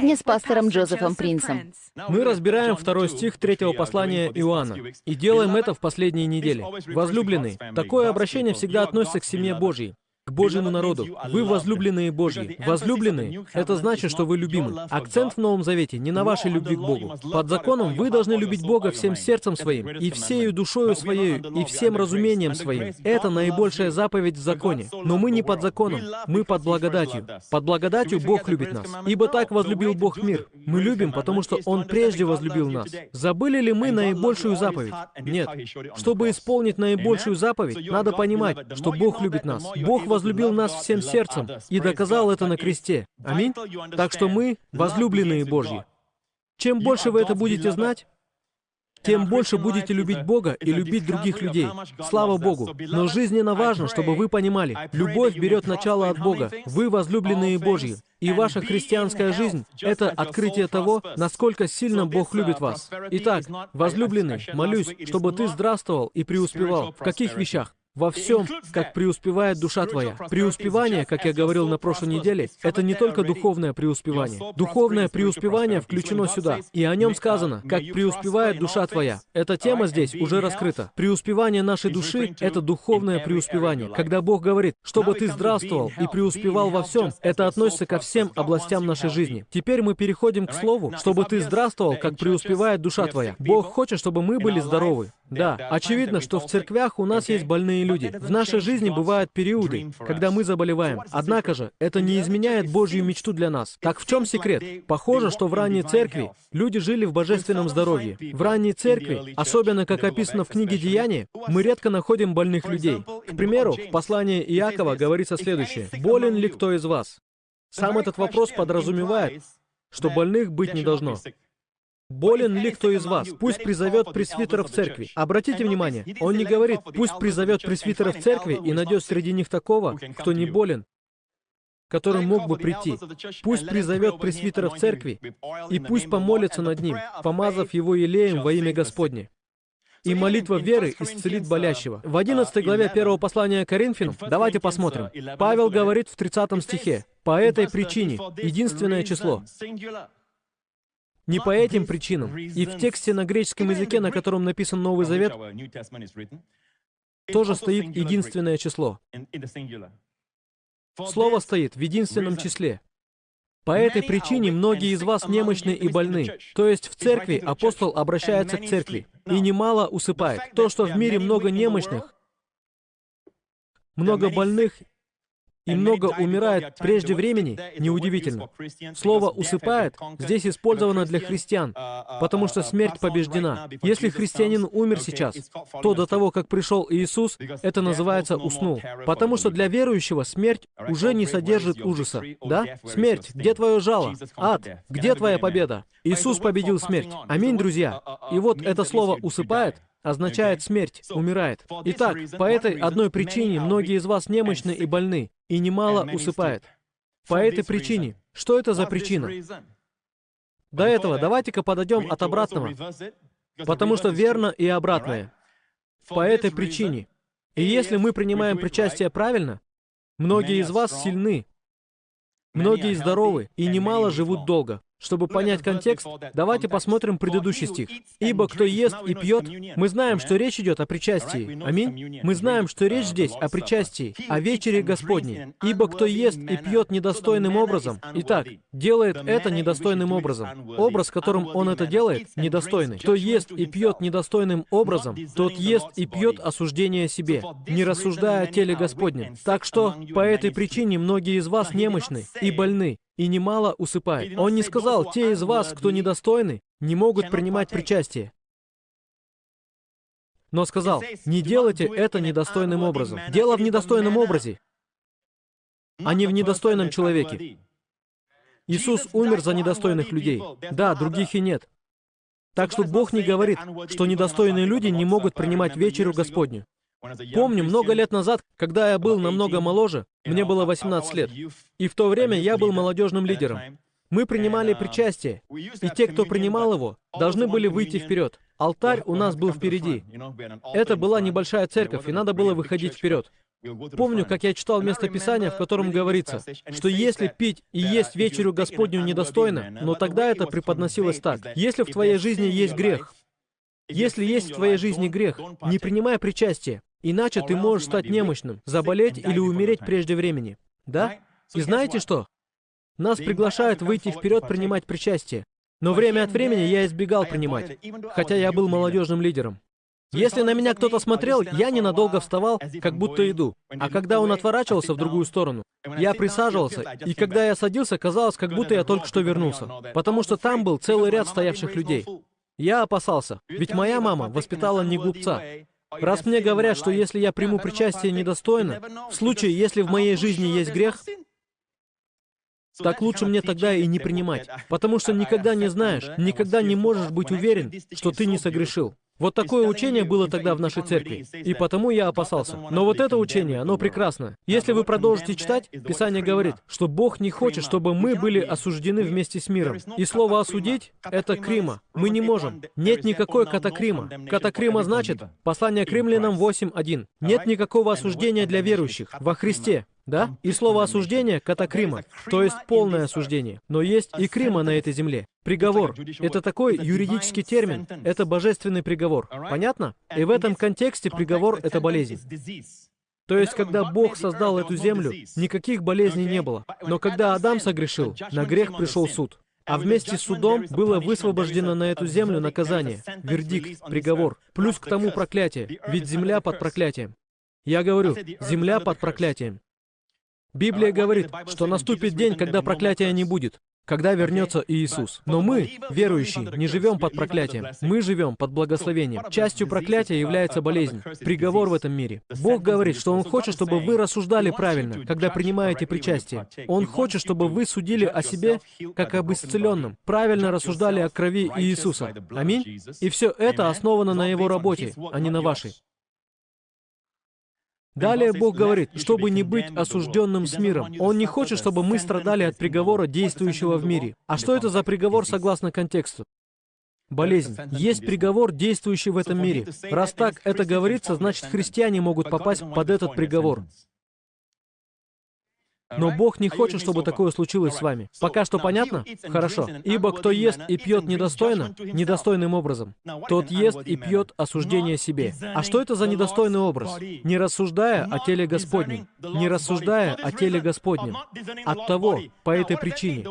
сегодня с пастором Джозефом Принсом. Мы разбираем второй стих третьего послания Иоанна. и делаем это в последние недели. Возлюбленный, такое обращение всегда относится к семье Божьей к Божьему народу. Вы возлюбленные Божьи. Возлюбленные — это значит, что вы любимы. Акцент в Новом Завете не на вашей любви к Богу. Под законом вы должны любить Бога всем сердцем своим, и всею душою своей, и всем разумением своим. Это наибольшая заповедь в законе. Но мы не под законом, мы под благодатью. Под благодатью Бог любит нас. Ибо так возлюбил Бог мир. Мы любим, потому что Он прежде возлюбил нас. Забыли ли мы наибольшую заповедь? Нет. Чтобы исполнить наибольшую заповедь, надо понимать, что Бог любит нас. Бог возлюбил нас всем сердцем и доказал это на кресте. Аминь. Так что мы возлюбленные Божьи. Чем больше вы это будете знать, тем больше будете любить Бога и любить других людей. Слава Богу. Но жизненно важно, чтобы вы понимали, любовь берет начало от Бога. Вы возлюбленные Божьи. И ваша христианская жизнь — это открытие того, насколько сильно Бог любит вас. Итак, возлюбленный, молюсь, чтобы ты здравствовал и преуспевал. В каких вещах? Во всем, как преуспевает душа твоя. Преуспевание, как я говорил на прошлой неделе, это не только духовное преуспевание. Духовное преуспевание включено сюда, и о нем сказано, как преуспевает душа твоя. Эта тема здесь уже раскрыта. Преуспевание нашей души — это духовное преуспевание. Когда Бог говорит, чтобы ты здравствовал и преуспевал во всем, это относится ко всем областям нашей жизни. Теперь мы переходим к слову, чтобы ты здравствовал, как преуспевает душа твоя. Бог хочет, чтобы мы были здоровы. Да, очевидно, что в церквях у нас есть больные люди. В нашей жизни бывают периоды, когда мы заболеваем. Однако же, это не изменяет Божью мечту для нас. Так в чем секрет? Похоже, что в ранней церкви люди жили в божественном здоровье. В ранней церкви, особенно как описано в книге Деяния, мы редко находим больных людей. К примеру, в послании Иакова говорится следующее. «Болен ли кто из вас?» Сам этот вопрос подразумевает, что больных быть не должно. Болен ли кто из вас? Пусть призовет пресвитера в церкви. Обратите внимание, он не говорит, пусть призовет пресвитера в церкви и найдет среди них такого, кто не болен, который мог бы прийти. Пусть призовет пресвитера в церкви, и пусть помолится над ним, помазав его елеем во имя Господне. И молитва веры исцелит болящего. В 11 главе первого послания Коринфянам, давайте посмотрим. Павел говорит в 30 стихе, «По этой причине, единственное число, не по этим причинам. И в тексте на греческом языке, на котором написан Новый Завет, тоже стоит единственное число. Слово стоит в единственном числе. По этой причине многие из вас немощны и больны. То есть в церкви апостол обращается к церкви и немало усыпает. То, что в мире много немощных, много больных и много умирает прежде времени, неудивительно. Слово «усыпает» здесь использовано для христиан, потому что смерть побеждена. Если христианин умер сейчас, то до того, как пришел Иисус, это называется «уснул». Потому что для верующего смерть уже не содержит ужаса. Да? Смерть, где твое жало? Ад, где твоя победа? Иисус победил смерть. Аминь, друзья. И вот это слово «усыпает» означает смерть, умирает. Итак, по этой одной причине многие из вас немощны и больны, и немало усыпает. По этой причине. Что это за причина? До этого давайте-ка подойдем от обратного, потому что верно и обратное. По этой причине. И если мы принимаем причастие правильно, многие из вас сильны, многие здоровы и немало живут долго. Чтобы понять контекст, давайте посмотрим предыдущий стих. «Ибо кто ест и пьет...» Мы знаем, что речь идет о причастии. Аминь. Мы знаем, что речь здесь о причастии, о вечере Господней. «Ибо кто ест и пьет недостойным образом...» Итак, делает это недостойным образом. Образ, которым он это делает, недостойный. Кто ест и пьет недостойным образом, тот ест и пьет осуждение себе, не рассуждая о теле Господнем. Так что, по этой причине многие из вас немощны и больны, и немало усыпает. Он не сказал, те из вас, кто недостойны, не могут принимать причастие. Но сказал, не делайте это недостойным образом. Дело в недостойном образе, а не в недостойном человеке. Иисус умер за недостойных людей. Да, других и нет. Так что Бог не говорит, что недостойные люди не могут принимать вечерю Господню. Помню, много лет назад, когда я был намного моложе, мне было 18 лет, и в то время я был молодежным лидером. Мы принимали причастие, и те, кто принимал его, должны были выйти вперед. Алтарь у нас был впереди. Это была небольшая церковь, и надо было выходить вперед. Помню, как я читал местописание, в котором говорится, что если пить и есть вечерю Господню недостойно, но тогда это преподносилось так. Если в твоей жизни есть грех, если есть в твоей жизни грех, не принимай причастие, иначе ты можешь стать немощным, заболеть или умереть прежде времени. Да? И знаете что? Нас приглашают выйти вперед принимать причастие. Но время от времени я избегал принимать, хотя я был молодежным лидером. Если на меня кто-то смотрел, я ненадолго вставал, как будто иду. А когда он отворачивался в другую сторону, я присаживался, и когда я садился, казалось, как будто я только что вернулся. Потому что там был целый ряд стоявших людей. Я опасался, ведь моя мама воспитала не глупца. Раз мне говорят, что если я приму причастие недостойно, в случае, если в моей жизни есть грех, так лучше мне тогда и не принимать, потому что никогда не знаешь, никогда не можешь быть уверен, что ты не согрешил. Вот такое учение было тогда в нашей церкви, и потому я опасался. Но вот это учение, оно прекрасно. Если вы продолжите читать, Писание говорит, что Бог не хочет, чтобы мы были осуждены вместе с миром. И слово «осудить» — это крима. Мы не можем. Нет никакой катакрима. Катакрима значит, послание к римлянам 8.1. Нет никакого осуждения для верующих во Христе. Да? И слово осуждение — катакрима, то есть полное осуждение. Но есть и крима на этой земле. Приговор — это такой юридический термин, это божественный приговор. Понятно? И в этом контексте приговор — это болезнь. То есть, когда Бог создал эту землю, никаких болезней не было. Но когда Адам согрешил, на грех пришел суд. А вместе с судом было высвобождено на эту землю наказание, вердикт, приговор, плюс к тому проклятие, ведь земля под проклятием. Я говорю, земля под проклятием. Библия говорит, что наступит день, когда проклятия не будет, когда вернется Иисус. Но мы, верующие, не живем под проклятием. Мы живем под благословением. Частью проклятия является болезнь, приговор в этом мире. Бог говорит, что Он хочет, чтобы вы рассуждали правильно, когда принимаете причастие. Он хочет, чтобы вы судили о себе как об исцеленном, правильно рассуждали о крови Иисуса. Аминь. И все это основано на Его работе, а не на вашей. Далее Бог говорит, чтобы не быть осужденным с миром. Он не хочет, чтобы мы страдали от приговора, действующего в мире. А что это за приговор согласно контексту? Болезнь. Есть приговор, действующий в этом мире. Раз так это говорится, значит, христиане могут попасть под этот приговор. Но Бог не хочет, чтобы такое случилось с вами. Пока что понятно? Хорошо. Ибо кто ест и пьет недостойно, недостойным образом, тот ест и пьет осуждение себе. А что это за недостойный образ? Не рассуждая о теле Господнем. Не рассуждая о теле Господнем. От того, по этой причине.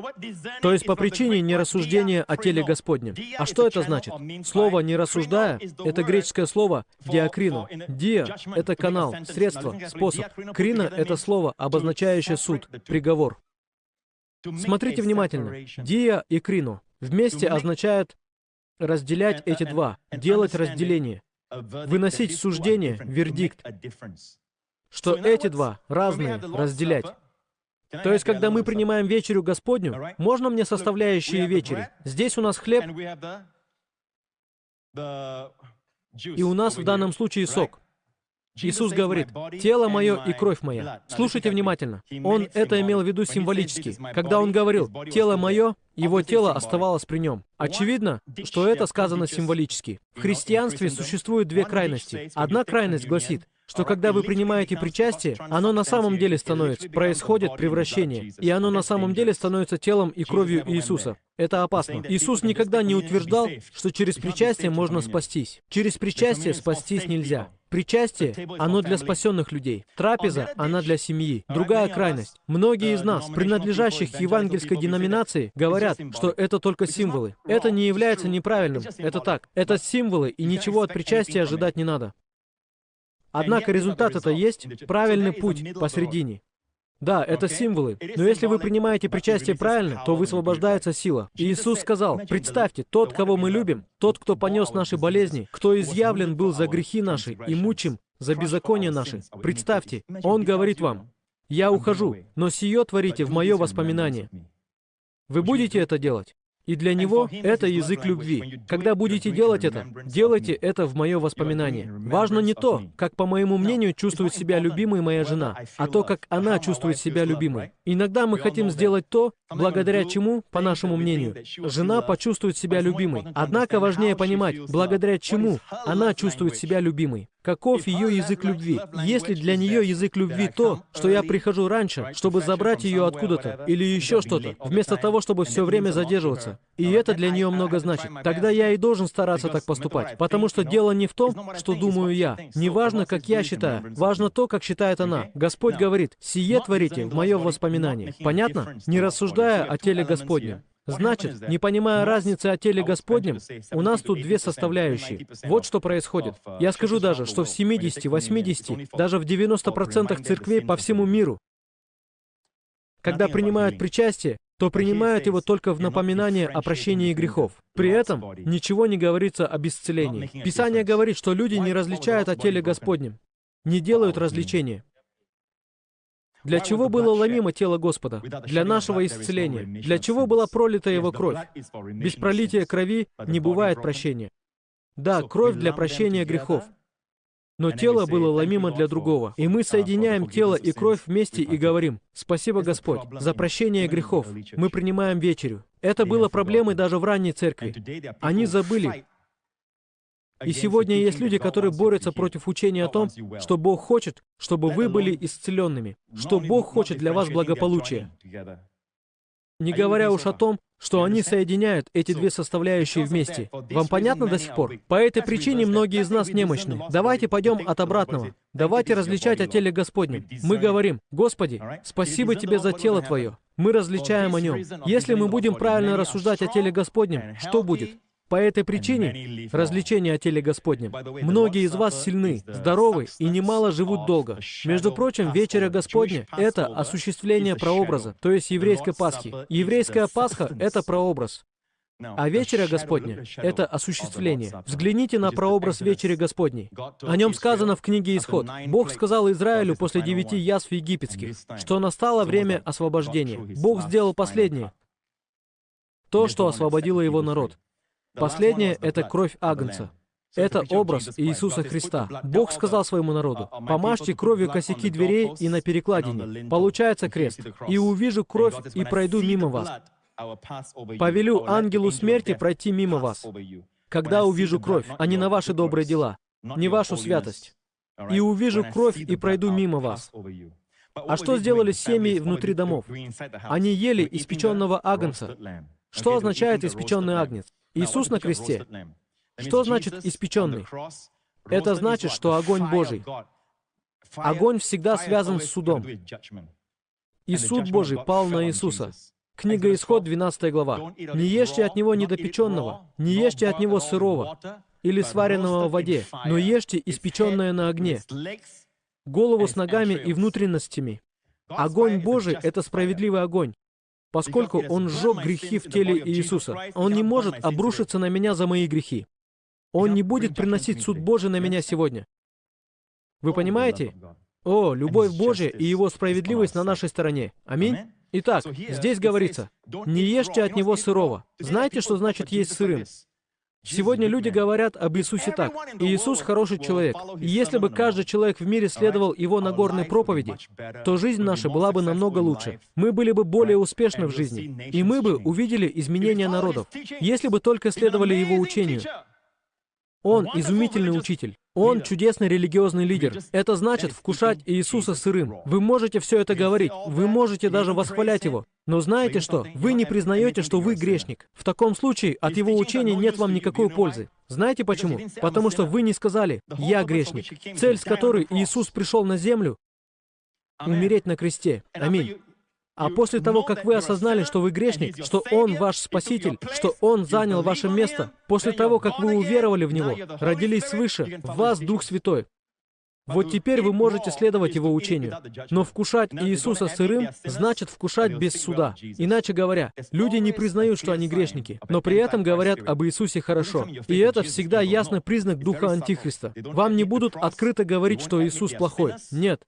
То есть по причине нерассуждения о теле Господнем. А что это значит? Слово «не рассуждая» — это греческое слово «диакрино». «Диа» — это канал, средство, способ. «Крина» — это слово, обозначающее суд, приговор. Смотрите внимательно. Диа и крино вместе означают разделять эти два, делать разделение, выносить суждение, вердикт, что эти два разные, разделять. То есть, когда мы принимаем вечерю Господню, можно мне составляющие вечери? Здесь у нас хлеб, и у нас в данном случае сок. Иисус говорит, «Тело мое и кровь моя». Слушайте внимательно. Он это имел в виду символически. Когда он говорил «тело мое», его тело оставалось при нем. Очевидно, что это сказано символически. В христианстве существуют две крайности. Одна крайность гласит, что когда вы принимаете причастие, оно на самом деле становится, происходит превращение, и оно на самом деле становится телом и кровью Иисуса. Это опасно. Иисус никогда не утверждал, что через причастие можно спастись. Через причастие спастись нельзя. Причастие, оно для спасенных людей. Трапеза, она для семьи. Другая крайность. Многие из нас, принадлежащих к евангельской деноминации, говорят, что это только символы. Это не является неправильным. Это так. Это символы, и ничего от причастия ожидать не надо. Однако результат это есть правильный путь посредине. Да, это символы. Но если вы принимаете причастие правильно, то высвобождается сила. И Иисус сказал, представьте, тот, кого мы любим, тот, кто понес наши болезни, кто изъявлен был за грехи наши и мучим за беззаконие наши. Представьте, Он говорит вам, «Я ухожу, но сие творите в мое воспоминание». Вы будете это делать? И для него это язык любви. Когда будете делать это, делайте это в мое воспоминание. Важно не то, как, по моему мнению, чувствует себя любимой моя жена, а то, как она чувствует себя любимой. Иногда мы хотим сделать то, благодаря чему, по нашему мнению, жена почувствует себя любимой. Однако важнее понимать, благодаря чему она чувствует себя любимой. Каков ее язык любви. Если для нее язык любви то, что я прихожу раньше, чтобы забрать ее откуда-то, или еще что-то, вместо того, чтобы все время задерживаться, и это для нее много значит, тогда я и должен стараться так поступать. Потому что дело не в том, что думаю я. Не важно, как я считаю, важно то, как считает она. Господь говорит, «Сие творите в мое воспоминание». Понятно? Не рассуждая о теле Господнем. Значит, не понимая разницы о теле Господнем, у нас тут две составляющие. Вот что происходит. Я скажу даже, что в 70, 80, даже в 90% церквей по всему миру, когда принимают причастие, то принимают его только в напоминание о прощении грехов. При этом ничего не говорится об исцелении. Писание говорит, что люди не различают о теле Господнем, не делают развлечения. Для чего было ломимо тело Господа? Для нашего исцеления. Для чего была пролита Его кровь? Без пролития крови не бывает прощения. Да, кровь для прощения грехов. Но тело было ломимо для другого. И мы соединяем тело и кровь вместе и говорим, «Спасибо, Господь, за прощение грехов. Мы принимаем вечерю». Это было проблемой даже в ранней церкви. Они забыли, и сегодня есть люди, которые борются против учения о том, что Бог хочет, чтобы вы были исцеленными, что Бог хочет для вас благополучия. Не говоря уж о том, что они соединяют эти две составляющие вместе. Вам понятно до сих пор? По этой причине многие из нас немощны. Давайте пойдем от обратного. Давайте различать о теле Господнем. Мы говорим, Господи, спасибо Тебе за тело Твое. Мы различаем о нем. Если мы будем правильно рассуждать о теле Господнем, что будет? По этой причине, развлечение о теле Господнем, многие из вас сильны, здоровы и немало живут долго. Между прочим, вечеря Господня — это осуществление прообраза, то есть еврейской Пасхи. Еврейская Пасха — это прообраз. А вечеря Господня — это осуществление. Взгляните на прообраз вечери Господней. О нем сказано в книге Исход. Бог сказал Израилю после девяти язв египетских, что настало время освобождения. Бог сделал последнее. То, что освободило его народ. Последнее — это кровь Агнца. Это образ Иисуса Христа. Бог сказал своему народу, «Помажьте кровью косяки дверей и на перекладине. Получается крест. И увижу кровь и пройду мимо вас. Повелю ангелу смерти пройти мимо вас, когда увижу кровь, а не на ваши добрые дела, не вашу святость. И увижу кровь и пройду мимо вас». А что сделали семьи внутри домов? Они ели испеченного агнца. Что означает испеченный агнец? Иисус на кресте. Что значит испеченный? Это значит, что огонь Божий. Огонь всегда связан с судом. И суд Божий пал на Иисуса. Книга Исход, 12 глава. «Не ешьте от него недопеченного, не ешьте от него сырого или сваренного в воде, но ешьте испеченное на огне, голову с ногами и внутренностями. Огонь Божий — это справедливый огонь поскольку Он сжег грехи в теле Иисуса. Он не может обрушиться на меня за мои грехи. Он не будет приносить суд Божий на меня сегодня. Вы понимаете? О, любовь Божья и Его справедливость на нашей стороне. Аминь. Итак, здесь говорится, не ешьте от него сырого. Знаете, что значит есть сырым? Сегодня люди говорят об Иисусе так. Иисус хороший человек. И если бы каждый человек в мире следовал его Нагорной проповеди, то жизнь наша была бы намного лучше. Мы были бы более успешны в жизни. И мы бы увидели изменения народов, если бы только следовали его учению. Он изумительный учитель. Он чудесный религиозный лидер. Это значит вкушать Иисуса сырым. Вы можете все это говорить, вы можете даже восхвалять Его. Но знаете что? Вы не признаете, что вы грешник. В таком случае от Его учения нет вам никакой пользы. Знаете почему? Потому что вы не сказали «Я грешник». Цель, с которой Иисус пришел на землю, умереть на кресте. Аминь. А после того, как вы осознали, что вы грешник, что Он ваш Спаситель, что Он занял ваше место, после того, как вы уверовали в Него, родились свыше, в вас Дух Святой, вот теперь вы можете следовать Его учению. Но вкушать Иисуса сырым значит вкушать без суда. Иначе говоря, люди не признают, что они грешники, но при этом говорят об Иисусе хорошо. И это всегда ясный признак Духа Антихриста. Вам не будут открыто говорить, что Иисус плохой. Нет.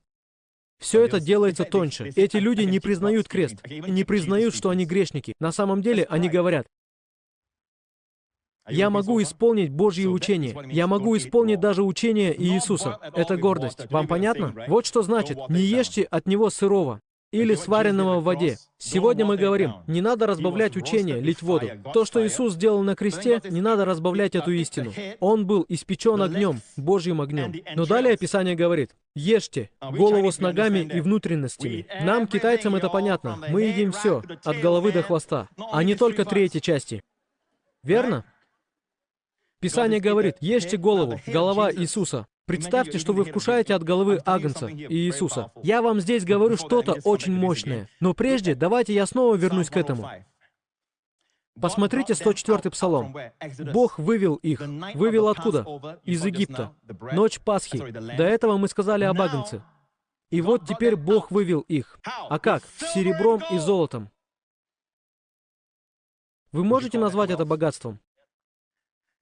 Все это делается тоньше. Эти люди не признают крест, не признают, что они грешники. На самом деле они говорят, я могу исполнить Божье учение. Я могу исполнить даже учение Иисуса. Это гордость. Вам понятно? Вот что значит, не ешьте от него сырого. Или сваренного в воде. Сегодня мы говорим, не надо разбавлять учение, лить воду. То, что Иисус сделал на кресте, не надо разбавлять эту истину. Он был испечен огнем, Божьим огнем. Но далее Писание говорит, ешьте голову с ногами и внутренностями. Нам, китайцам, это понятно. Мы едим все, от головы до хвоста, а не только третьей части. Верно? Писание говорит, ешьте голову, голова Иисуса. Представьте, что вы вкушаете от головы Агнца и Иисуса. Я вам здесь говорю что-то очень мощное. Но прежде, давайте я снова вернусь к этому. Посмотрите 104-й Псалом. Бог вывел их. Вывел откуда? Из Египта. Ночь Пасхи. До этого мы сказали об Агнце. И вот теперь Бог вывел их. А как? Серебром и золотом. Вы можете назвать это богатством?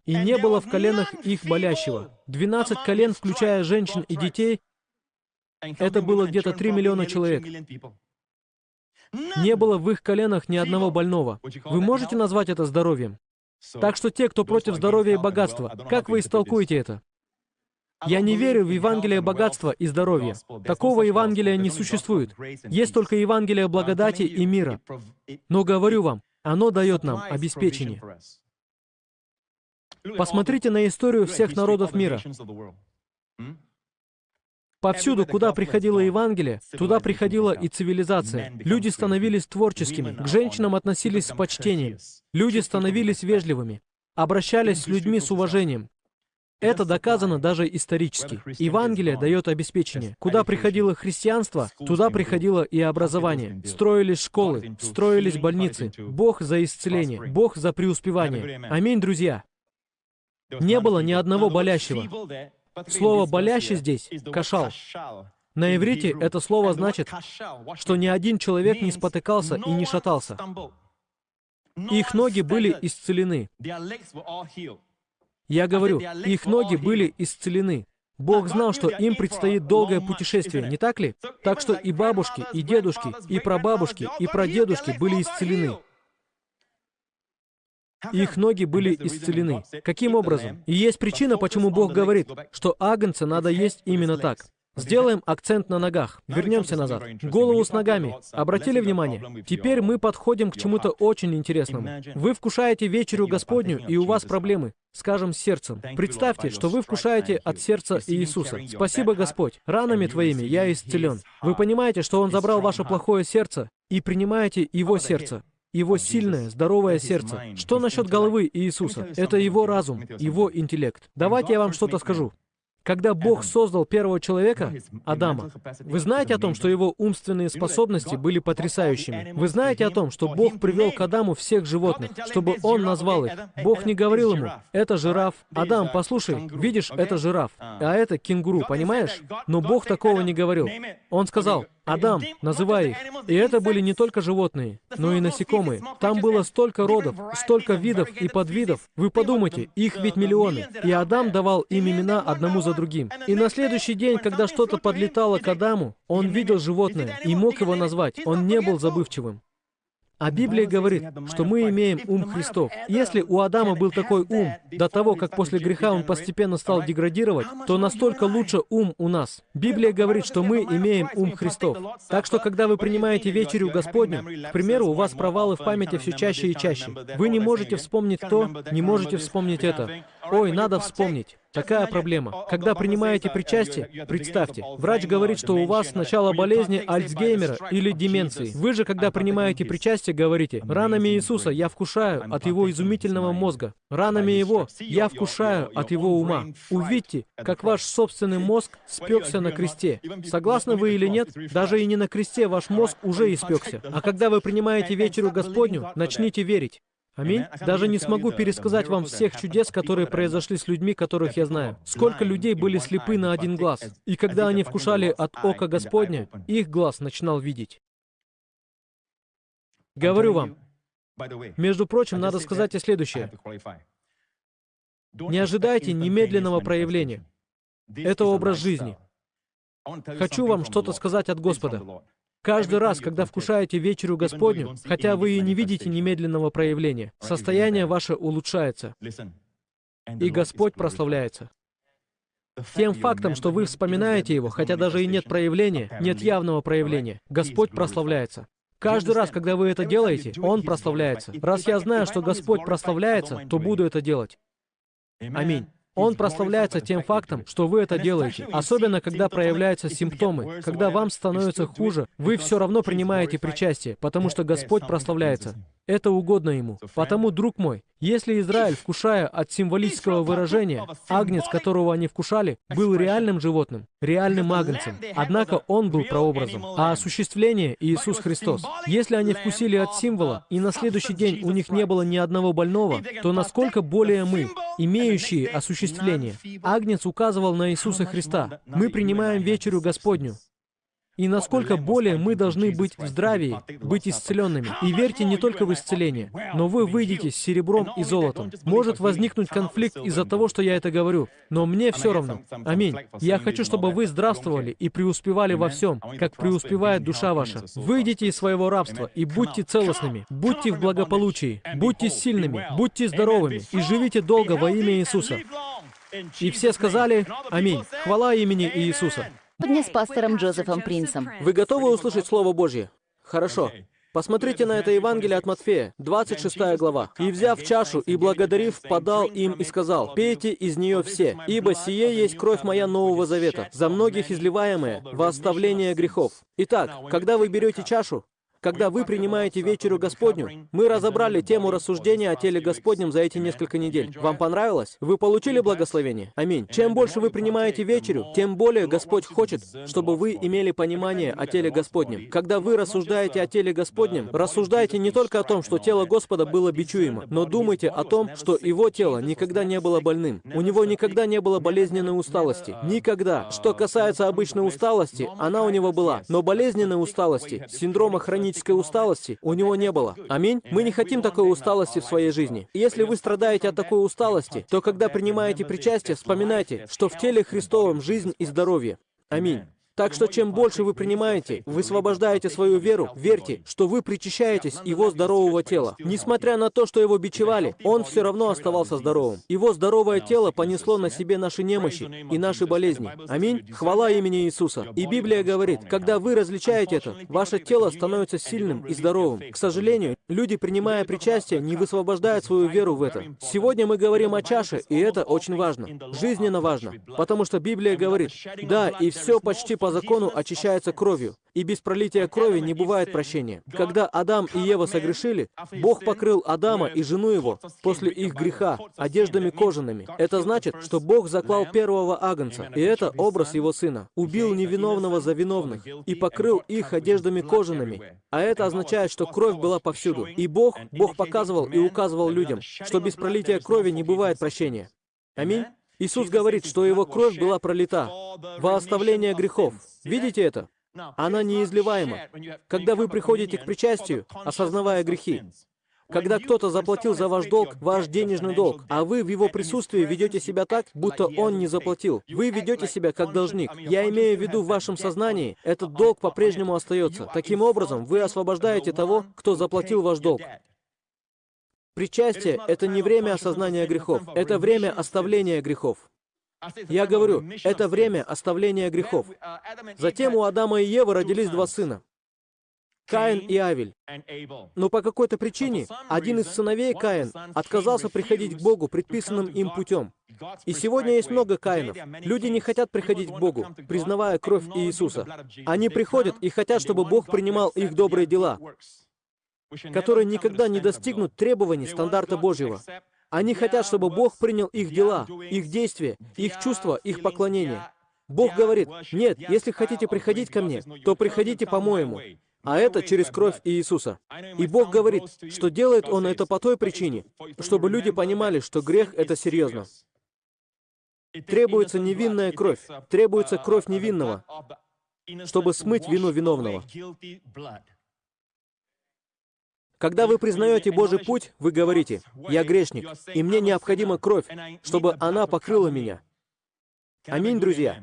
И не было в коленах их болящего. Двенадцать колен, включая женщин и детей, это было где-то 3 миллиона человек. Не было в их коленах ни одного больного. Вы можете назвать это здоровьем? Так что те, кто против здоровья и богатства, как вы истолкуете это? Я не верю в Евангелие богатства и здоровья. Такого Евангелия не существует. Есть только Евангелие благодати и мира. Но говорю вам, оно дает нам обеспечение. Посмотрите на историю всех народов мира. Повсюду, куда приходило Евангелие, туда приходила и цивилизация. Люди становились творческими, к женщинам относились с почтением. Люди становились вежливыми, обращались с людьми с уважением. Это доказано даже исторически. Евангелие дает обеспечение. Куда приходило христианство, туда приходило и образование. Строились школы, строились больницы. Бог за исцеление, Бог за преуспевание. Аминь, друзья. Не было ни одного болящего. Слово «болящий» здесь — «кашал». На иврите это слово значит, что ни один человек не спотыкался и не шатался. Их ноги были исцелены. Я говорю, их ноги были исцелены. Бог знал, что им предстоит долгое путешествие, не так ли? Так что и бабушки, и дедушки, и прабабушки, и прадедушки были исцелены. Их ноги были исцелены. Каким образом? И есть причина, почему Бог говорит, что агнца надо есть именно так. Сделаем акцент на ногах. Вернемся назад. Голову с ногами. Обратили внимание? Теперь мы подходим к чему-то очень интересному. Вы вкушаете вечерю Господню, и у вас проблемы, скажем, с сердцем. Представьте, что вы вкушаете от сердца Иисуса. Спасибо, Господь. Ранами Твоими я исцелен. Вы понимаете, что Он забрал ваше плохое сердце и принимаете Его сердце его сильное, здоровое сердце. Что насчет головы Иисуса? Это его разум, его интеллект. Давайте я вам что-то скажу. Когда Бог создал первого человека, Адама, вы знаете о том, что его умственные способности были потрясающими? Вы знаете о том, что Бог привел к Адаму всех животных, чтобы он назвал их? Бог не говорил ему, это жираф. Адам, послушай, видишь, это жираф, а это кенгуру, понимаешь? Но Бог такого не говорил. Он сказал, Адам, называй их. И это были не только животные, но и насекомые. Там было столько родов, столько видов и подвидов. Вы подумайте, их ведь миллионы. И Адам давал им имена одному за другим. И на следующий день, когда что-то подлетало к Адаму, он видел животное и мог его назвать. Он не был забывчивым. А Библия говорит, что мы имеем ум Христов. Если у Адама был такой ум до того, как после греха он постепенно стал деградировать, то настолько лучше ум у нас. Библия говорит, что мы имеем ум Христов. Так что, когда вы принимаете вечерю Господню, к примеру, у вас провалы в памяти все чаще и чаще. Вы не можете вспомнить то, не можете вспомнить это. Ой, надо вспомнить. Такая проблема. Когда принимаете причастие, представьте, врач говорит, что у вас начало болезни Альцгеймера или деменции. Вы же, когда принимаете причастие, говорите, ранами Иисуса я вкушаю от Его изумительного мозга. Ранами Его я вкушаю от Его ума. Увидьте, как ваш собственный мозг спекся на кресте. Согласны вы или нет, даже и не на кресте ваш мозг уже испекся. А когда вы принимаете вечеру Господню, начните верить. Аминь. Даже не смогу пересказать вам всех чудес, которые произошли с людьми, которых я знаю. Сколько людей были слепы на один глаз. И когда они вкушали от ока Господня, их глаз начинал видеть. Говорю вам, между прочим, надо сказать и следующее. Не ожидайте немедленного проявления. Это образ жизни. Хочу вам что-то сказать от Господа. Каждый раз, когда вкушаете вечерю Господню, хотя вы и не видите немедленного проявления, состояние ваше улучшается, и Господь прославляется. Тем фактом, что вы вспоминаете его, хотя даже и нет проявления, нет явного проявления, Господь прославляется. Каждый раз, когда вы это делаете, Он прославляется. Раз я знаю, что Господь прославляется, то буду это делать. Аминь. Он прославляется тем фактом, что вы это делаете. Особенно, когда проявляются симптомы. Когда вам становится хуже, вы все равно принимаете причастие, потому что Господь прославляется. Это угодно Ему. Потому, друг мой, если Израиль, вкушая от символического выражения, агнец, которого они вкушали, был реальным животным, реальным агнцем, однако он был прообразом, а осуществление — Иисус Христос. Если они вкусили от символа, и на следующий день у них не было ни одного больного, то насколько более мы, имеющие осуществление? Агнец указывал на Иисуса Христа. Мы принимаем вечерю Господню, и насколько более мы должны быть в здравии, быть исцеленными. И верьте не только в исцеление, но вы выйдете с серебром и золотом. Может возникнуть конфликт из-за того, что я это говорю, но мне все равно. Аминь. Я хочу, чтобы вы здравствовали и преуспевали во всем, как преуспевает душа ваша. Выйдите из своего рабства и будьте целостными, будьте в благополучии, будьте сильными, будьте здоровыми и живите долго во имя Иисуса. И все сказали «Аминь». Хвала имени Иисуса. Сегодня с пастором Джозефом Принсом. Вы готовы услышать Слово Божье? Хорошо. Посмотрите на это Евангелие от Матфея, 26 глава. «И, взяв чашу и благодарив, подал им и сказал, «Пейте из нее все, ибо сие есть кровь моя Нового Завета, за многих изливаемая во оставление грехов». Итак, когда вы берете чашу, когда вы принимаете вечерю Господню, мы разобрали тему рассуждения о теле Господнем за эти несколько недель. Вам понравилось? Вы получили благословение? Аминь. Чем больше вы принимаете вечерю, тем более Господь хочет, чтобы вы имели понимание о теле Господнем. Когда вы рассуждаете о теле Господнем, рассуждайте не только о том, что тело Господа было бичуемо, но думайте о том, что его тело никогда не было больным. У него никогда не было болезненной усталости. Никогда. Что касается обычной усталости, она у него была. Но болезненной усталости, синдрома хронического хронической усталости у него не было. Аминь. Мы не хотим такой усталости в своей жизни. И если вы страдаете от такой усталости, то когда принимаете причастие, вспоминайте, что в теле Христовом жизнь и здоровье. Аминь. Так что чем больше вы принимаете, высвобождаете свою веру, верьте, что вы причащаетесь его здорового тела. Несмотря на то, что его бичевали, он все равно оставался здоровым. Его здоровое тело понесло на себе наши немощи и наши болезни. Аминь. Хвала имени Иисуса. И Библия говорит, когда вы различаете это, ваше тело становится сильным и здоровым. К сожалению, люди, принимая причастие, не высвобождают свою веру в это. Сегодня мы говорим о чаше, и это очень важно. Жизненно важно. Потому что Библия говорит, да, и все почти по закону очищается кровью, и без пролития крови не бывает прощения. Когда Адам и Ева согрешили, Бог покрыл Адама и жену его после их греха одеждами кожаными. Это значит, что Бог заклал первого агнца, и это образ его сына. Убил невиновного за виновных и покрыл их одеждами кожаными. А это означает, что кровь была повсюду. И Бог, Бог показывал и указывал людям, что без пролития крови не бывает прощения. Аминь. Иисус говорит, что Его кровь была пролита во оставление грехов. Видите это? Она неизливаема. Когда вы приходите к причастию, осознавая грехи, когда кто-то заплатил за ваш долг, ваш денежный долг, а вы в его присутствии ведете себя так, будто он не заплатил. Вы ведете себя как должник. Я имею в виду в вашем сознании, этот долг по-прежнему остается. Таким образом, вы освобождаете того, кто заплатил ваш долг. Причастие — это не время осознания грехов, это время оставления грехов. Я говорю, это время оставления грехов. Затем у Адама и Евы родились два сына. Каин и Авель. Но по какой-то причине один из сыновей Каин отказался приходить к Богу предписанным им путем. И сегодня есть много Каинов. Люди не хотят приходить к Богу, признавая кровь Иисуса. Они приходят и хотят, чтобы Бог принимал их добрые дела которые никогда не достигнут требований стандарта Божьего. Они хотят, чтобы Бог принял их дела, их действия, их чувства, их поклонение. Бог говорит, нет, если хотите приходить ко мне, то приходите по-моему. А это через кровь Иисуса. И Бог говорит, что делает Он это по той причине, чтобы люди понимали, что грех — это серьезно. Требуется невинная кровь, требуется кровь невинного, чтобы смыть вину виновного. Когда вы признаете Божий путь, вы говорите, «Я грешник, и мне необходима кровь, чтобы она покрыла меня». Аминь, друзья.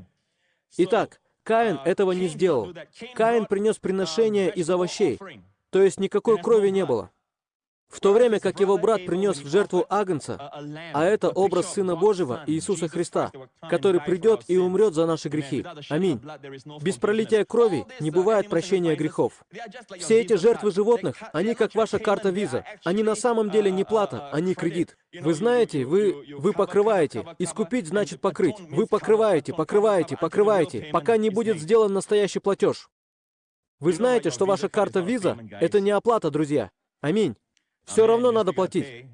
Итак, Каин этого не сделал. Каин принес приношение из овощей, то есть никакой крови не было. В то время как его брат принес в жертву Агнца, а это образ Сына Божьего, Иисуса Христа, который придет и умрет за наши грехи. Аминь. Без пролития крови не бывает прощения грехов. Все эти жертвы животных, они как ваша карта виза. Они на самом деле не плата, они кредит. Вы знаете, вы, вы покрываете. Искупить значит покрыть. Вы покрываете, покрываете, покрываете, пока не будет сделан настоящий платеж. Вы знаете, что ваша карта виза — это не оплата, друзья. Аминь. Все равно надо платить.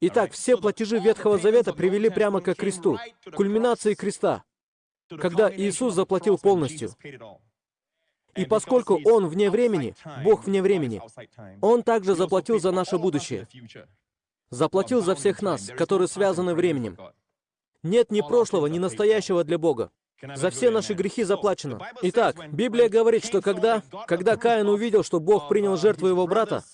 Итак, все платежи Ветхого Завета привели прямо к кресту, кульминации креста, когда Иисус заплатил полностью. И поскольку Он вне времени, Бог вне времени, Он также заплатил за наше будущее. Заплатил за всех нас, которые связаны временем. Нет ни прошлого, ни настоящего для Бога. За все наши грехи заплачено. Итак, Библия говорит, что когда, когда Каин увидел, что Бог принял жертву его брата,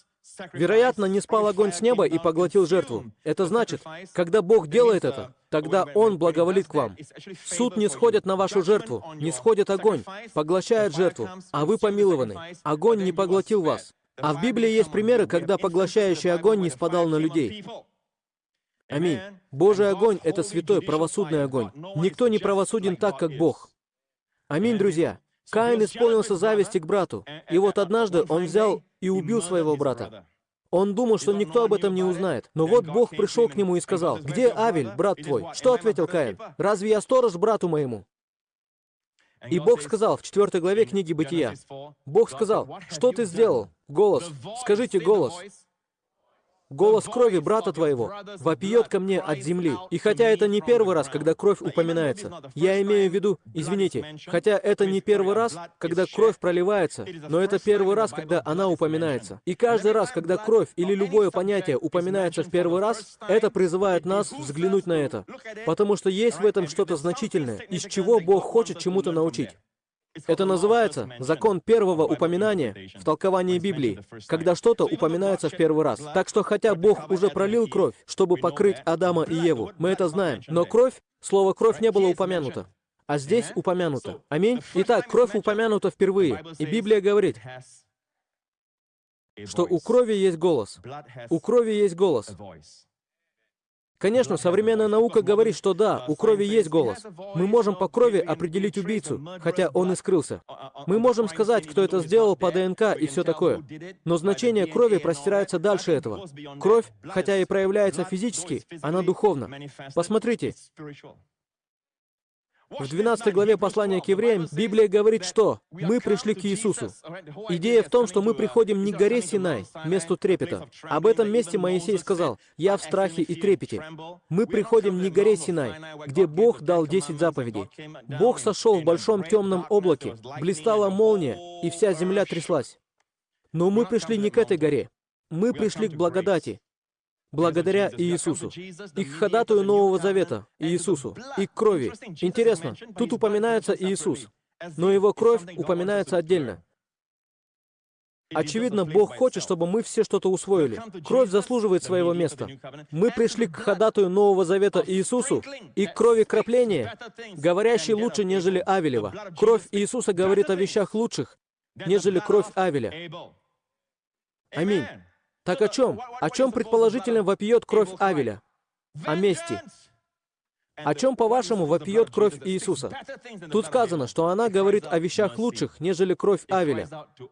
Вероятно, не спал огонь с неба и поглотил жертву. Это значит, когда Бог делает это, тогда Он благоволит к вам. Суд не сходит на вашу жертву, не сходит огонь, поглощает жертву, а вы помилованы. Огонь не поглотил вас. А в Библии есть примеры, когда поглощающий огонь не спадал на людей. Аминь. Божий огонь — это святой, правосудный огонь. Никто не правосуден так, как Бог. Аминь, друзья. Каин исполнился зависти к брату, и вот однажды он взял и убил своего брата. Он думал, что никто об этом не узнает. Но вот Бог пришел к нему и сказал, «Где Авель, брат твой?» Что ответил Каин? «Разве я сторож брату моему?» И Бог сказал в 4 главе книги Бытия, Бог сказал, «Что ты сделал?» Голос. Скажите голос. Голос крови брата твоего вопиет ко мне от земли. И хотя это не первый раз, когда кровь упоминается, я имею в виду, извините, хотя это не первый раз, когда кровь проливается, но это первый раз, когда она упоминается. И каждый раз, когда кровь или любое понятие упоминается в первый раз, это призывает нас взглянуть на это. Потому что есть в этом что-то значительное, из чего Бог хочет чему-то научить. Это называется закон первого упоминания в толковании Библии, когда что-то упоминается в первый раз. Так что хотя Бог уже пролил кровь, чтобы покрыть Адама и Еву, мы это знаем, но кровь, слово «кровь» не было упомянуто. А здесь упомянуто. Аминь? Итак, кровь упомянута впервые. И Библия говорит, что у крови есть голос. У крови есть голос. Конечно, современная наука говорит, что да, у крови есть голос. Мы можем по крови определить убийцу, хотя он и скрылся. Мы можем сказать, кто это сделал по ДНК и все такое. Но значение крови простирается дальше этого. Кровь, хотя и проявляется физически, она духовна. Посмотрите, в 12 главе послания к евреям Библия говорит, что мы пришли к Иисусу. Идея в том, что мы приходим не к горе Синай, месту трепета. Об этом месте Моисей сказал, «Я в страхе и трепете». Мы приходим не к горе Синай, где Бог дал 10 заповедей. Бог сошел в большом темном облаке, блистала молния, и вся земля тряслась. Но мы пришли не к этой горе. Мы пришли к благодати, благодаря Иисусу, и к ходатую Нового Завета, Иисусу, и к крови. Интересно, тут упоминается Иисус, но его кровь упоминается отдельно. Очевидно, Бог хочет, чтобы мы все что-то усвоили. Кровь заслуживает своего места. Мы пришли к ходатую Нового Завета Иисусу и к крови кропления, говорящей лучше, нежели Авелева. Кровь Иисуса говорит о вещах лучших, нежели кровь Авеля. Аминь. Так о чем? О чем предположительно вопиет кровь Авеля? О мести. О чем, по-вашему, вопиет кровь Иисуса? Тут сказано, что она говорит о вещах лучших, нежели кровь Авеля.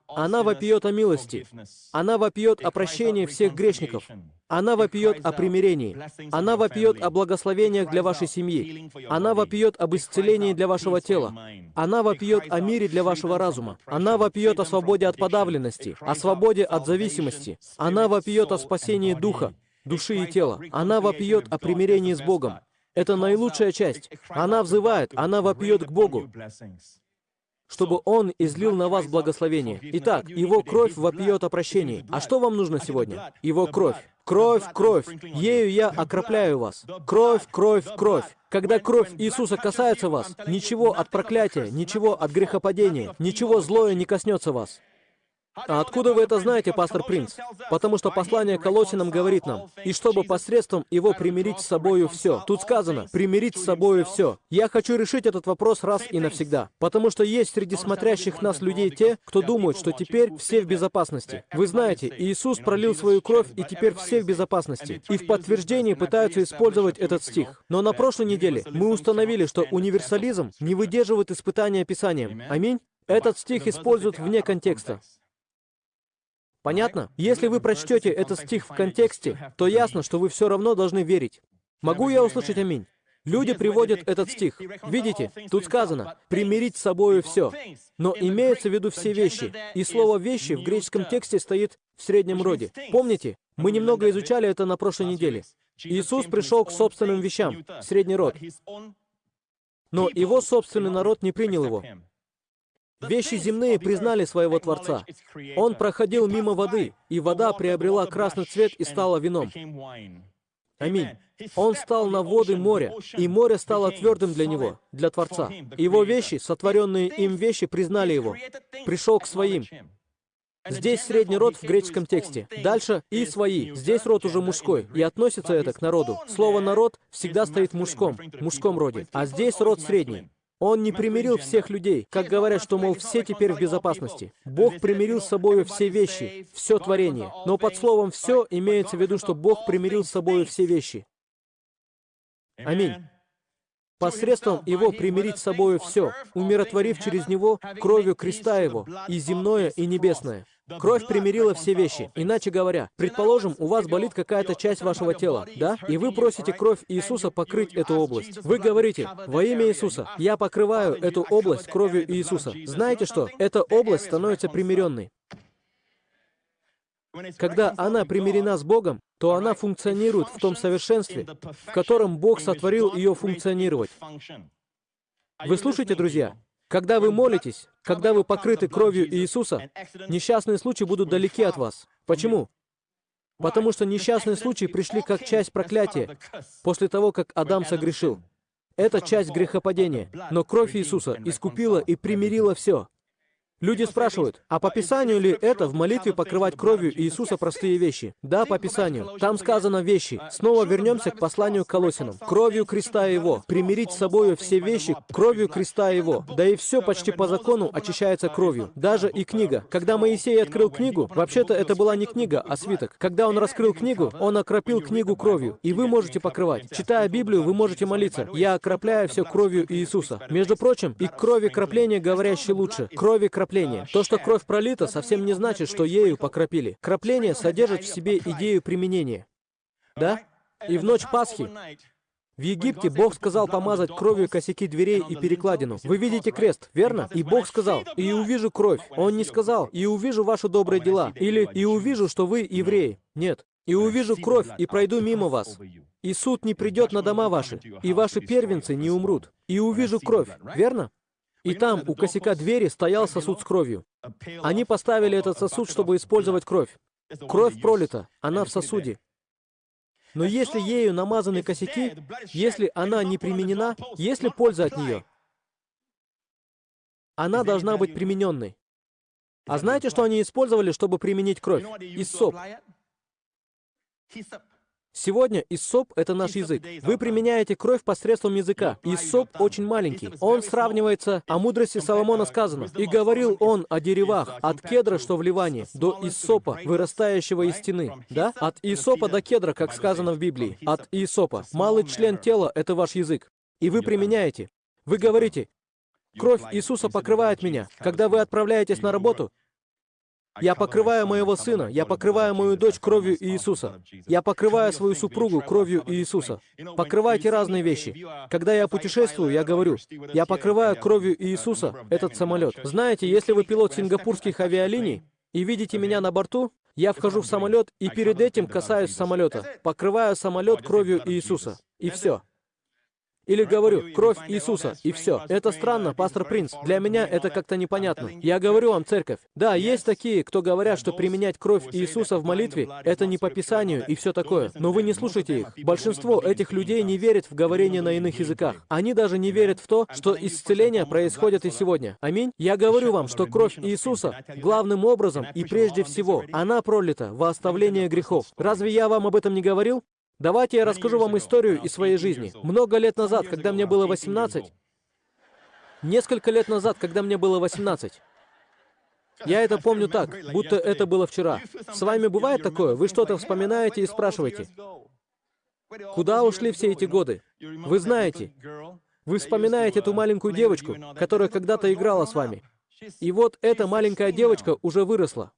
Она вопиет о милости. Она вопиет о прощении всех грешников. Она вопиет о примирении. Она вопиет о благословениях для вашей семьи. Она вопиет об исцелении для вашего тела. Она вопиет о мире для вашего разума. Она вопиет о свободе от подавленности, о свободе от зависимости. Она вопиет о спасении духа, души и тела. Она вопиет о примирении с Богом. Это наилучшая часть. Она взывает, она вопьет к Богу, чтобы Он излил на вас благословение. Итак, Его кровь вопьет о прощении. А что вам нужно сегодня? Его кровь. Кровь, кровь. Ею я окропляю вас. Кровь, кровь, кровь. Когда кровь Иисуса касается вас, ничего от проклятия, ничего от грехопадения, ничего злое не коснется вас. А откуда вы это знаете, пастор Принц? Потому что послание Колосинам говорит нам, «И чтобы посредством его примирить с собою все». Тут сказано, «примирить с собою все». Я хочу решить этот вопрос раз и навсегда. Потому что есть среди смотрящих нас людей те, кто думают, что теперь все в безопасности. Вы знаете, Иисус пролил свою кровь, и теперь все в безопасности. И в подтверждении пытаются использовать этот стих. Но на прошлой неделе мы установили, что универсализм не выдерживает испытания Писанием. Аминь? Этот стих используют вне контекста. Понятно? Если вы прочтете этот стих в контексте, то ясно, что вы все равно должны верить. Могу я услышать аминь? Люди приводят этот стих. Видите, тут сказано «примирить с собою все». Но имеется в виду все вещи. И слово «вещи» в греческом тексте стоит в среднем роде. Помните? Мы немного изучали это на прошлой неделе. Иисус пришел к собственным вещам, средний род. Но его собственный народ не принял его. Вещи земные признали своего Творца. Он проходил мимо воды, и вода приобрела красный цвет и стала вином. Аминь. Он стал на воды моря, и море стало твердым для него, для Творца. Его вещи, сотворенные им вещи, признали его. Пришел к своим. Здесь средний род в греческом тексте. Дальше «и свои». Здесь род уже мужской, и относится это к народу. Слово «народ» всегда стоит мужском, мужском роде. А здесь род средний. Он не примирил всех людей, как говорят, что, мол, все теперь в безопасности. Бог примирил с собой все вещи, все творение. Но под словом «все» имеется в виду, что Бог примирил с собой все вещи. Аминь. Посредством Его примирить с собой все, умиротворив через Него кровью креста Его, и земное, и небесное. Кровь примирила все вещи. Иначе говоря, предположим, у вас болит какая-то часть вашего тела, да? И вы просите кровь Иисуса покрыть эту область. Вы говорите, во имя Иисуса, я покрываю эту область кровью Иисуса. Знаете что? Эта область становится примиренной. Когда она примирена с Богом, то она функционирует в том совершенстве, в котором Бог сотворил ее функционировать. Вы слушаете, друзья? Когда вы молитесь, когда вы покрыты кровью Иисуса, несчастные случаи будут далеки от вас. Почему? Потому что несчастные случаи пришли как часть проклятия после того, как Адам согрешил. Это часть грехопадения. Но кровь Иисуса искупила и примирила все. Люди спрашивают, а по Писанию ли это в молитве покрывать кровью Иисуса простые вещи? Да, по Писанию. Там сказано вещи. Снова вернемся к посланию к Колосинам. Кровью креста Его. Примирить с собою все вещи кровью креста Его. Да и все почти по закону очищается кровью. Даже и книга. Когда Моисей открыл книгу, вообще-то это была не книга, а свиток. Когда он раскрыл книгу, он окропил книгу кровью. И вы можете покрывать. Читая Библию, вы можете молиться. Я окропляю все кровью Иисуса. Между прочим, и крови кропления говорящей лучше. Крови кропления кропления. То, что кровь пролита, совсем не значит, что ею покропили. Кропление содержит в себе идею применения. Да? И в ночь Пасхи в Египте Бог сказал помазать кровью косяки дверей и перекладину. Вы видите крест, верно? И Бог сказал, «И увижу кровь». Он не сказал, «И увижу ваши добрые дела». Или «И увижу, что вы евреи». Нет. «И увижу кровь, и пройду мимо вас». И суд не придет на дома ваши, и ваши первенцы не умрут. И увижу кровь, верно? И там, у косяка двери, стоял сосуд с кровью. Они поставили этот сосуд, чтобы использовать кровь. Кровь пролита, она в сосуде. Но если ею намазаны косяки, если она не применена, есть ли польза от нее? Она должна быть примененной. А знаете, что они использовали, чтобы применить кровь? Иссоп. Сегодня иссоп — это наш язык. Вы применяете кровь посредством языка. Иссоп очень маленький. Он сравнивается, о мудрости Соломона сказано. «И говорил он о деревах, от кедра, что в Ливане, до иссопа, вырастающего из стены». Да? От иссопа до кедра, как сказано в Библии. От иссопа. Малый член тела — это ваш язык. И вы применяете. Вы говорите, «Кровь Иисуса покрывает меня». Когда вы отправляетесь на работу, я покрываю моего сына, я покрываю мою дочь кровью Иисуса. Я покрываю свою супругу кровью Иисуса. Покрывайте разные вещи. Когда я путешествую, я говорю, я покрываю кровью Иисуса этот самолет. Знаете, если вы пилот сингапурских авиалиний и видите меня на борту, я вхожу в самолет и перед этим касаюсь самолета, покрываю самолет кровью Иисуса. И все. Или говорю, кровь Иисуса, и все. Это странно, пастор Принц. Для меня это как-то непонятно. Я говорю вам, церковь. Да, есть такие, кто говорят, что применять кровь Иисуса в молитве — это не по Писанию и все такое. Но вы не слушайте их. Большинство этих людей не верит в говорение на иных языках. Они даже не верят в то, что исцеление происходит и сегодня. Аминь. Я говорю вам, что кровь Иисуса главным образом и прежде всего, она пролита во оставление грехов. Разве я вам об этом не говорил? Давайте я расскажу вам историю из своей жизни. Много лет назад, когда мне было 18, несколько лет назад, когда мне было 18, я это помню так, будто это было вчера. С вами бывает такое? Вы что-то вспоминаете и спрашиваете, куда ушли все эти годы? Вы знаете, вы вспоминаете эту маленькую девочку, которая когда-то играла с вами. И вот эта маленькая девочка уже выросла.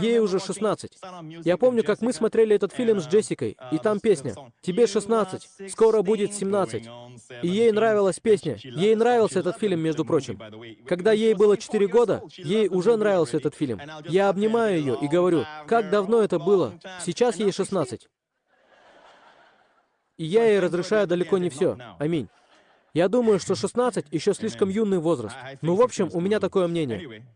Ей уже 16. Я помню, как мы смотрели этот фильм с Джессикой, и там песня «Тебе 16, скоро будет 17». И ей нравилась песня. Ей нравился этот фильм, между прочим. Когда ей было 4 года, ей уже нравился этот фильм. Я обнимаю ее и говорю, как давно это было? Сейчас ей 16. И я ей разрешаю далеко не все. Аминь. Я думаю, что 16 еще слишком юный возраст. Ну, в общем, у меня такое мнение.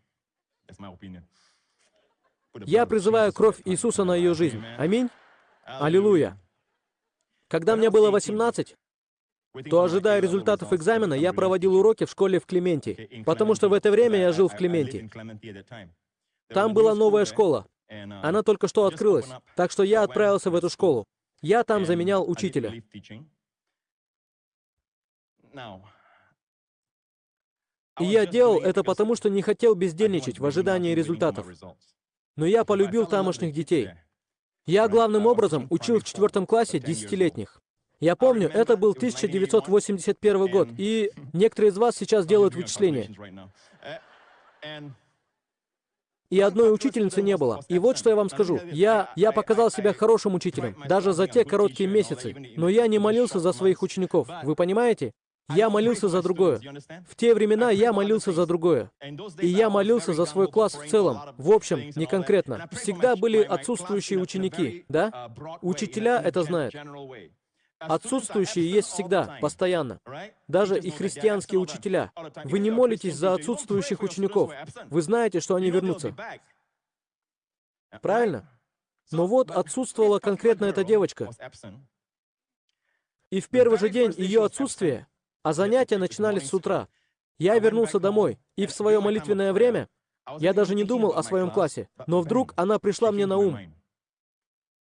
Я призываю кровь Иисуса на ее жизнь. Аминь. Аллилуйя. Когда мне было 18, то, ожидая результатов экзамена, я проводил уроки в школе в Клементе, потому что в это время я жил в Клементе. Там была новая школа. Она только что открылась, так что я отправился в эту школу. Я там заменял учителя. И я делал это потому, что не хотел бездельничать в ожидании результатов. Но я полюбил тамошних детей. Я главным образом учил в четвертом классе десятилетних. Я помню, это был 1981 год, и некоторые из вас сейчас делают вычисления. И одной учительницы не было. И вот что я вам скажу. Я, я показал себя хорошим учителем, даже за те короткие месяцы. Но я не молился за своих учеников. Вы понимаете? Я молился за другое. В те времена я молился за другое. И я молился за свой класс в целом. В общем, не конкретно. Всегда были отсутствующие ученики, да? Учителя это знают. Отсутствующие есть всегда, постоянно. Даже и христианские учителя. Вы не молитесь за отсутствующих учеников. Вы знаете, что они вернутся. Правильно? Но вот отсутствовала конкретно эта девочка. И в первый же день ее отсутствия а занятия начинались с утра. Я вернулся домой, и в свое молитвенное время я даже не думал о своем классе, но вдруг она пришла мне на ум.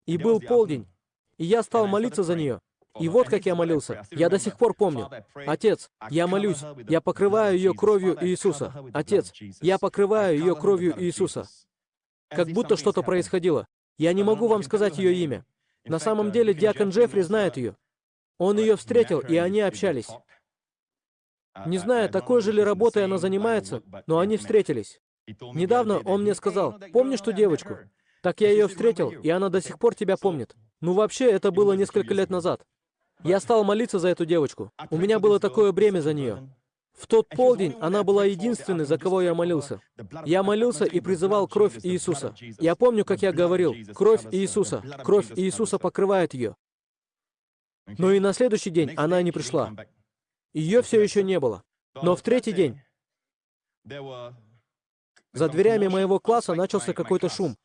И был полдень, и я стал молиться за нее. И вот как я молился. Я до сих пор помню. Отец, я молюсь, я покрываю ее кровью Иисуса. Отец, я покрываю ее кровью Иисуса. Как будто что-то происходило. Я не могу вам сказать ее имя. На самом деле, диакон Джеффри знает ее. Он ее встретил, и они общались. Не знаю, такой же ли работой она занимается, но они встретились. Недавно он мне сказал, помнишь ту девочку? Так я ее встретил, и она до сих пор тебя помнит. Ну вообще, это было несколько лет назад. Я стал молиться за эту девочку. У меня было такое бремя за нее. В тот полдень она была единственной, за кого я молился. Я молился и призывал кровь Иисуса. Я помню, как я говорил, кровь Иисуса, кровь Иисуса покрывает ее. Но и на следующий день она не пришла. Ее все еще не было. Но в третий день за дверями моего класса начался какой-то шум.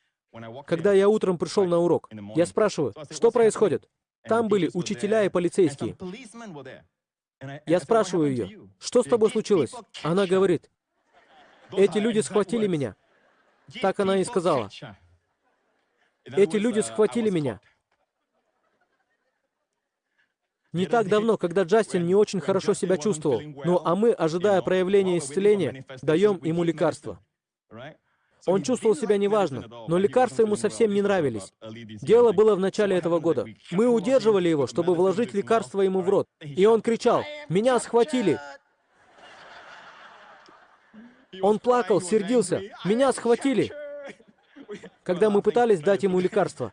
Когда я утром пришел на урок, я спрашиваю, что происходит? Там были учителя и полицейские. Я спрашиваю ее, что с тобой случилось? Она говорит, эти люди схватили меня. Так она и сказала. Эти люди схватили меня. Не так давно, когда Джастин не очень хорошо себя чувствовал, ну а мы, ожидая проявления исцеления, даем ему лекарства. Он чувствовал себя неважно, но лекарства ему совсем не нравились. Дело было в начале этого года. Мы удерживали его, чтобы вложить лекарство ему в рот. И он кричал, «Меня схватили!» Он плакал, сердился, «Меня схватили!» Когда мы пытались дать ему лекарство.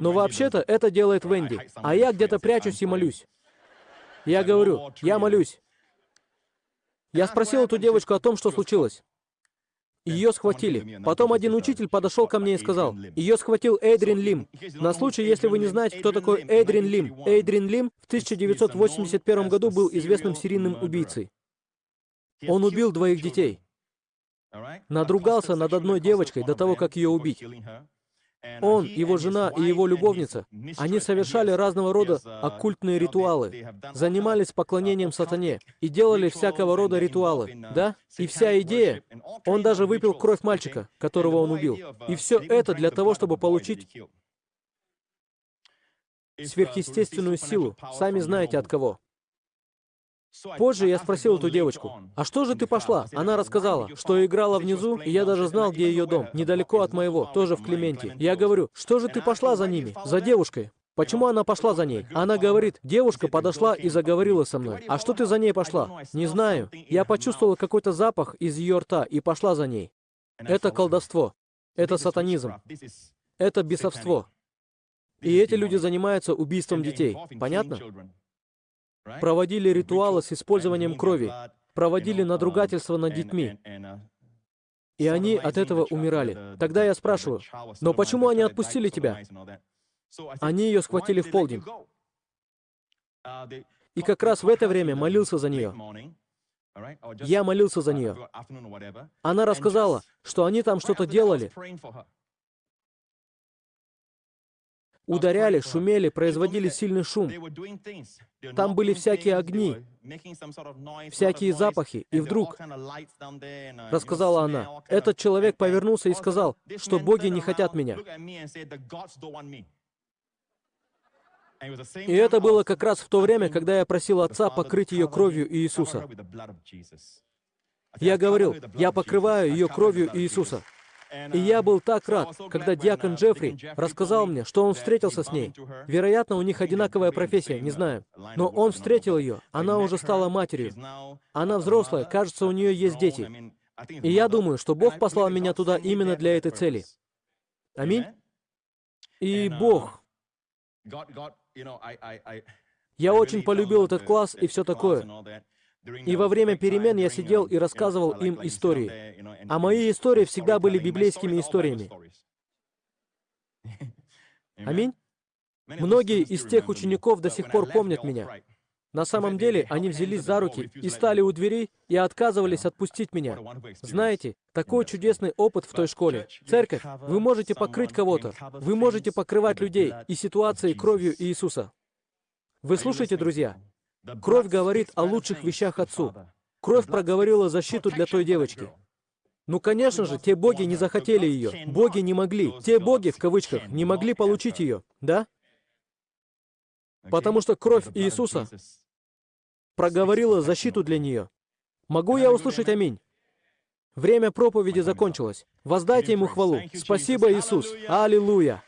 Но вообще-то это делает Венди, а я где-то прячусь и молюсь. Я говорю, я молюсь. Я спросил эту девочку о том, что случилось. Ее схватили. Потом один учитель подошел ко мне и сказал, ее схватил Эйдрин Лим. На случай, если вы не знаете, кто такой Эйдрин Лим. Эйдрин Лим в 1981 году был известным серийным убийцей. Он убил двоих детей. Надругался над одной девочкой до того, как ее убить. Он, его жена и его любовница, они совершали разного рода оккультные ритуалы, занимались поклонением сатане и делали всякого рода ритуалы, да? И вся идея, он даже выпил кровь мальчика, которого он убил. И все это для того, чтобы получить сверхъестественную силу, сами знаете от кого. Позже я спросил эту девочку, «А что же ты пошла?» Она рассказала, что играла внизу, и я даже знал, где ее дом, недалеко от моего, тоже в Клементе. Я говорю, «Что же ты пошла за ними, за девушкой?» Почему она пошла за ней? Она говорит, девушка подошла и заговорила со мной. А что ты за ней пошла? Не знаю. Я почувствовала какой-то запах из ее рта и пошла за ней. Это колдовство. Это сатанизм. Это бесовство. И эти люди занимаются убийством детей. Понятно? Проводили ритуалы с использованием крови, проводили надругательство над детьми. И они от этого умирали. Тогда я спрашиваю, но почему они отпустили тебя? Они ее схватили в полдень. И как раз в это время молился за нее. Я молился за нее. Она рассказала, что они там что-то делали, ударяли, шумели, производили сильный шум. Там были всякие огни, всякие запахи. И вдруг, рассказала она, этот человек повернулся и сказал, что боги не хотят меня. И это было как раз в то время, когда я просил Отца покрыть ее кровью Иисуса. Я говорил, я покрываю ее кровью Иисуса. И я был так рад, когда диакон Джеффри рассказал мне, что он встретился с ней. Вероятно, у них одинаковая профессия, не знаю. Но он встретил ее, она уже стала матерью. Она взрослая, кажется, у нее есть дети. И я думаю, что Бог послал меня туда именно для этой цели. Аминь. И Бог. Я очень полюбил этот класс и все такое. И во время перемен я сидел и рассказывал им истории. А мои истории всегда были библейскими историями. Аминь. Многие из тех учеников до сих пор помнят меня. На самом деле, они взялись за руки и стали у дверей и отказывались отпустить меня. Знаете, такой чудесный опыт в той школе. Церковь, вы можете покрыть кого-то, вы можете покрывать людей и ситуации кровью Иисуса. Вы слушаете, друзья? Кровь говорит о лучших вещах Отцу. Кровь проговорила защиту для той девочки. Ну, конечно же, те боги не захотели ее. Боги не могли. Те боги, в кавычках, не могли получить ее. Да? Потому что кровь Иисуса проговорила защиту для нее. Могу я услышать аминь? Время проповеди закончилось. Воздайте ему хвалу. Спасибо, Иисус. Аллилуйя.